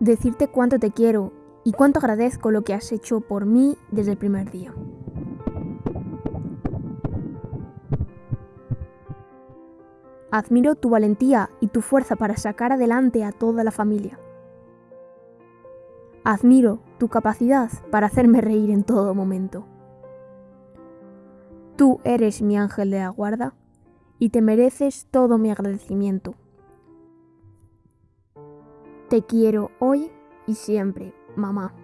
Decirte cuánto te quiero y cuánto agradezco lo que has hecho por mí desde el primer día. Admiro tu valentía y tu fuerza para sacar adelante a toda la familia. Admiro tu capacidad para hacerme reír en todo momento. Tú eres mi ángel de la guarda y te mereces todo mi agradecimiento. Te quiero hoy y siempre, mamá.